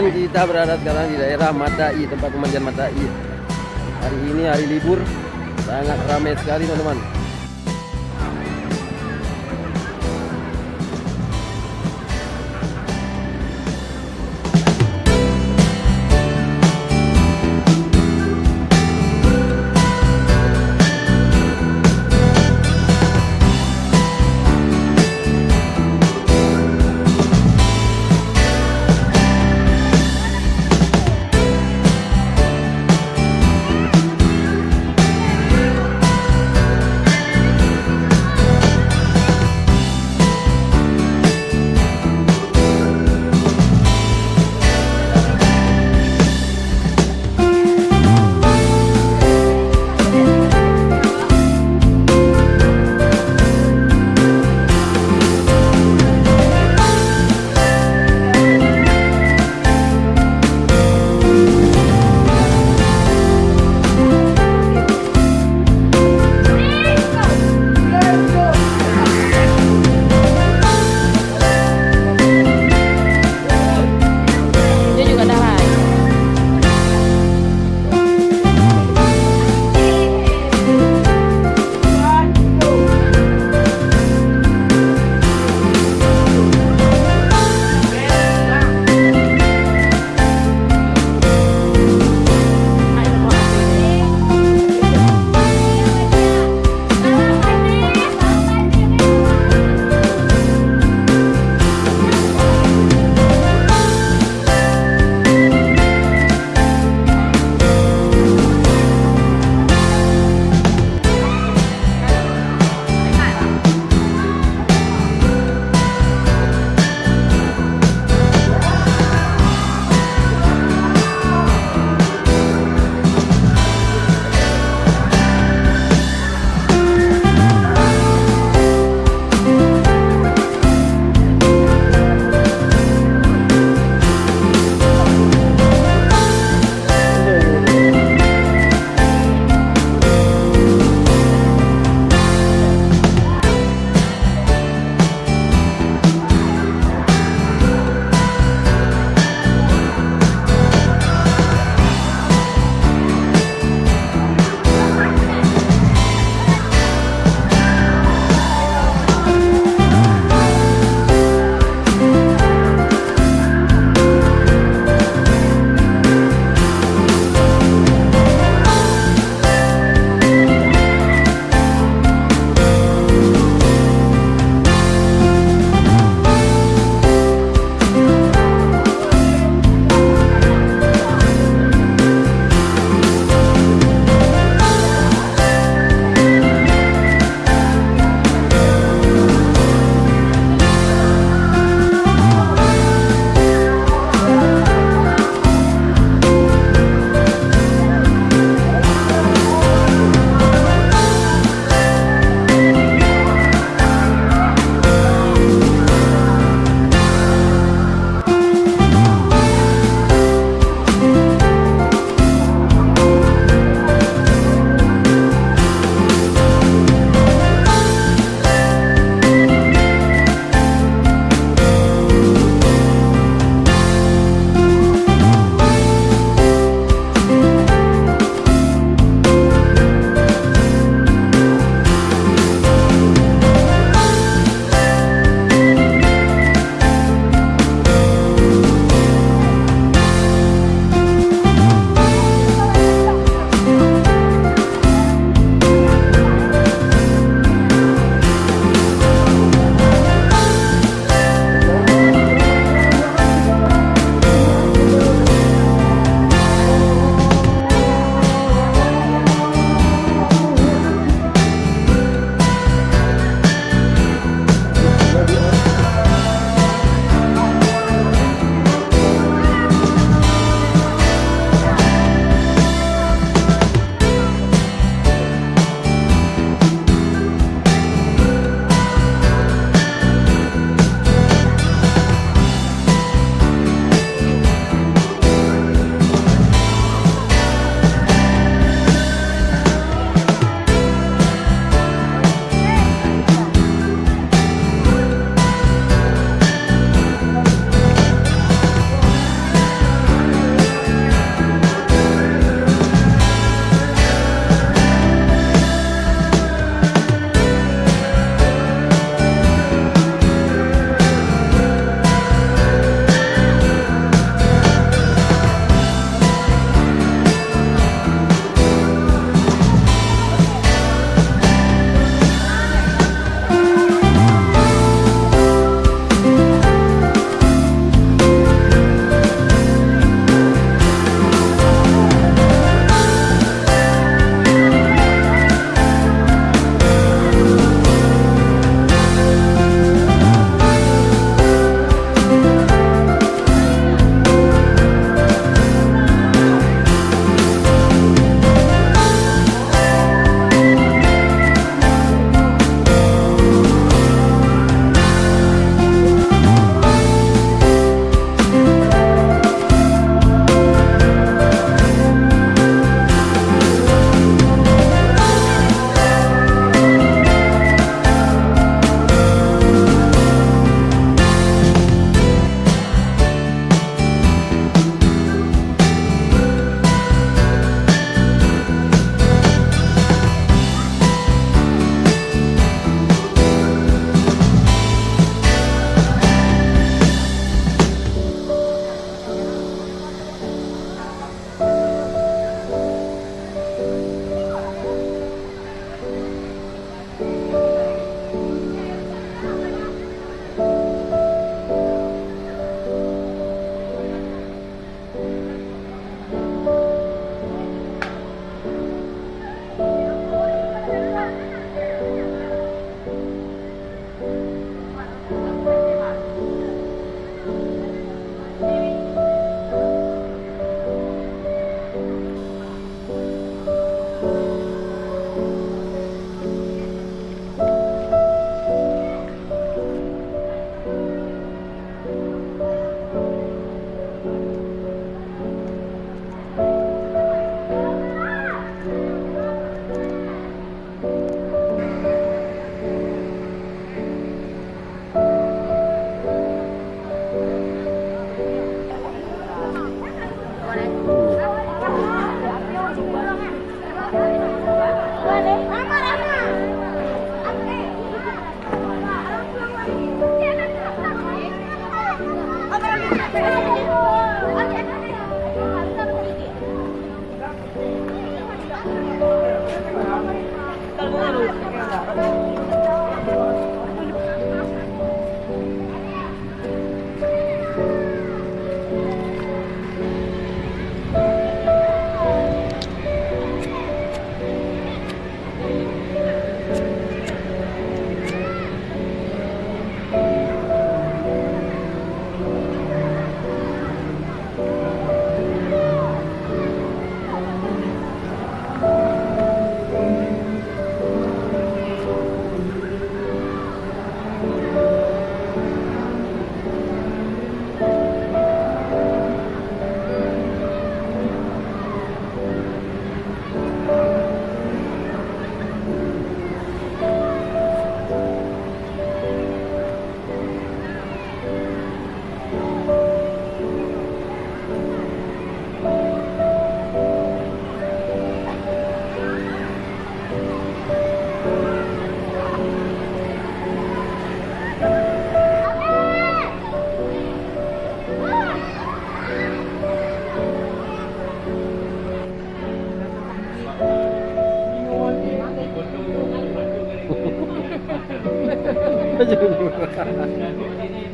Teman-teman, kita berada sekarang di daerah Matai, tempat pemandian Matai. Hari ini hari libur, sangat ramai sekali teman-teman.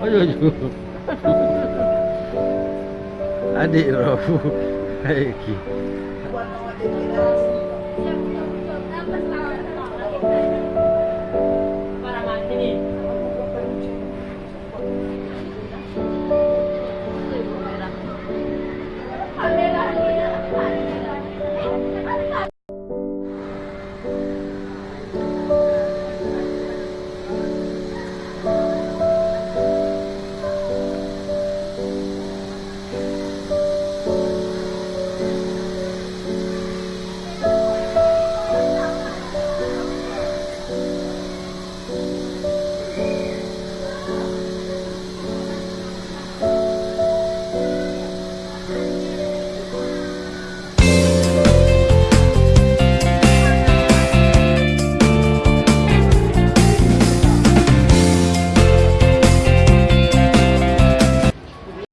ayo ayo adik rofu ayo